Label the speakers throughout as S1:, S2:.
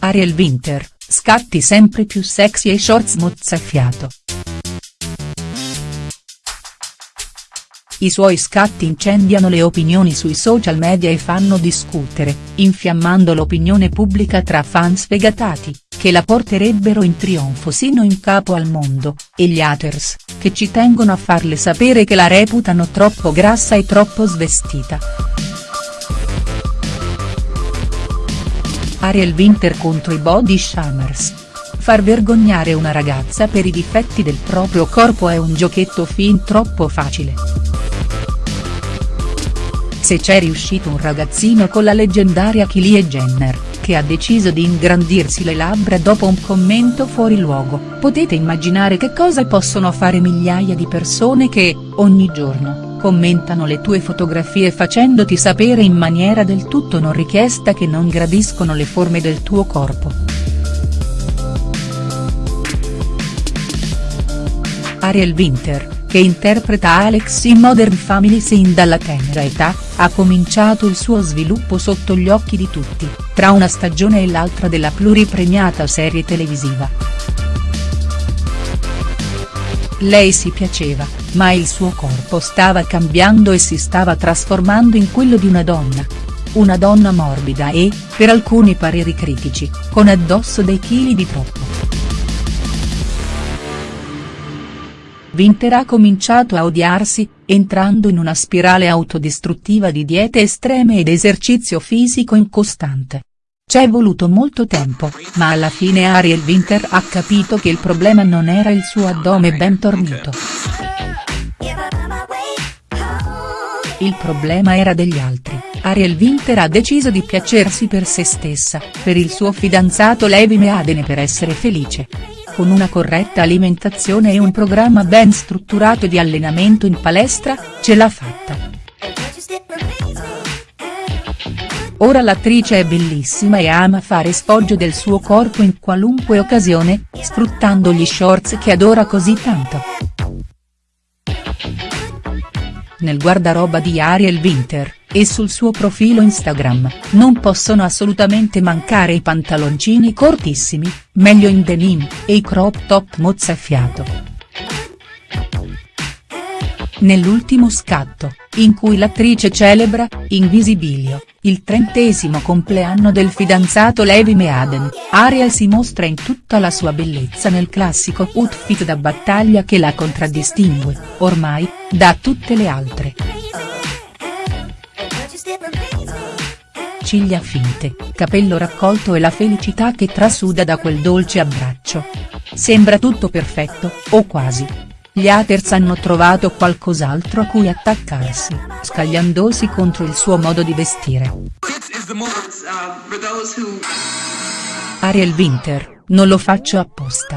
S1: Ariel Winter, scatti sempre più sexy e shorts mozzafiato. I suoi scatti incendiano le opinioni sui social media e fanno discutere, infiammando l'opinione pubblica tra fan sfegatati, che la porterebbero in trionfo sino in capo al mondo, e gli haters, che ci tengono a farle sapere che la reputano troppo grassa e troppo svestita. Ariel Winter contro i body shamers. Far vergognare una ragazza per i difetti del proprio corpo è un giochetto fin troppo facile. Se c'è riuscito un ragazzino con la leggendaria Kylie Jenner, che ha deciso di ingrandirsi le labbra dopo un commento fuori luogo, potete immaginare che cosa possono fare migliaia di persone che, ogni giorno, commentano le tue fotografie facendoti sapere in maniera del tutto non richiesta che non gradiscono le forme del tuo corpo. Ariel Winter che interpreta Alex in Modern Family sin dalla tenera età, ha cominciato il suo sviluppo sotto gli occhi di tutti, tra una stagione e l'altra della pluripremiata serie televisiva. Lei si piaceva, ma il suo corpo stava cambiando e si stava trasformando in quello di una donna. Una donna morbida e, per alcuni pareri critici, con addosso dei chili di troppo. Winter ha cominciato a odiarsi, entrando in una spirale autodistruttiva di diete estreme ed esercizio fisico incostante. C'è voluto molto tempo, ma alla fine Ariel Winter ha capito che il problema non era il suo addome ben tornito. Il problema era degli altri, Ariel Winter ha deciso di piacersi per se stessa, per il suo fidanzato Levi Meaden e per essere felice con una corretta alimentazione e un programma ben strutturato di allenamento in palestra, ce l'ha fatta. Ora l'attrice è bellissima e ama fare spoggio del suo corpo in qualunque occasione, sfruttando gli shorts che adora così tanto. Nel guardaroba di Ariel Winter, e sul suo profilo Instagram, non possono assolutamente mancare i pantaloncini cortissimi, meglio in denim, e i crop top mozzafiato. Nell'ultimo scatto, in cui l'attrice celebra, in visibilio, il trentesimo compleanno del fidanzato Levi Meaden, Ariel si mostra in tutta la sua bellezza nel classico outfit da battaglia che la contraddistingue, ormai, da tutte le altre. Ciglia finte, capello raccolto e la felicità che trasuda da quel dolce abbraccio. Sembra tutto perfetto, o quasi. Gli haters hanno trovato qualcos'altro a cui attaccarsi, scagliandosi contro il suo modo di vestire. Ariel Winter, non lo faccio apposta.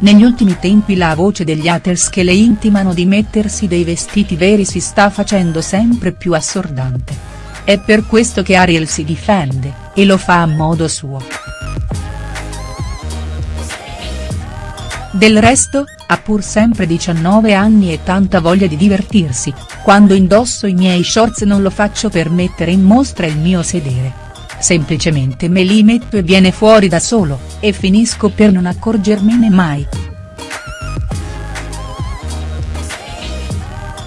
S1: Negli ultimi tempi la voce degli haters che le intimano di mettersi dei vestiti veri si sta facendo sempre più assordante. È per questo che Ariel si difende, e lo fa a modo suo. Del resto, ha pur sempre 19 anni e tanta voglia di divertirsi, quando indosso i miei shorts non lo faccio per mettere in mostra il mio sedere. Semplicemente me li metto e viene fuori da solo, e finisco per non accorgermene mai.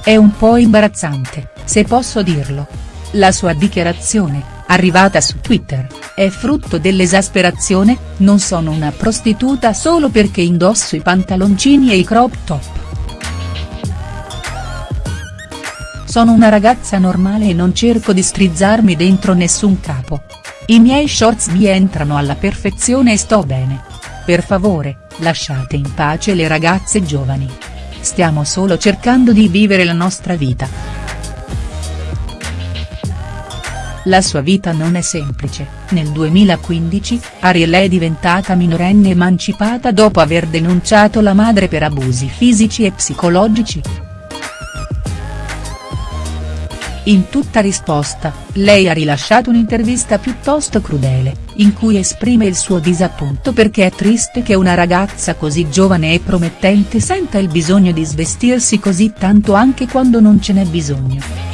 S1: È un po' imbarazzante, se posso dirlo, la sua dichiarazione, arrivata su Twitter, è frutto dell'esasperazione, non sono una prostituta solo perché indosso i pantaloncini e i crop top. Sono una ragazza normale e non cerco di strizzarmi dentro nessun capo. I miei shorts mi entrano alla perfezione e sto bene. Per favore, lasciate in pace le ragazze giovani. Stiamo solo cercando di vivere la nostra vita. La sua vita non è semplice, nel 2015, Ariel è diventata minorenne emancipata dopo aver denunciato la madre per abusi fisici e psicologici. In tutta risposta, lei ha rilasciato un'intervista piuttosto crudele, in cui esprime il suo disappunto perché è triste che una ragazza così giovane e promettente senta il bisogno di svestirsi così tanto anche quando non ce n'è bisogno.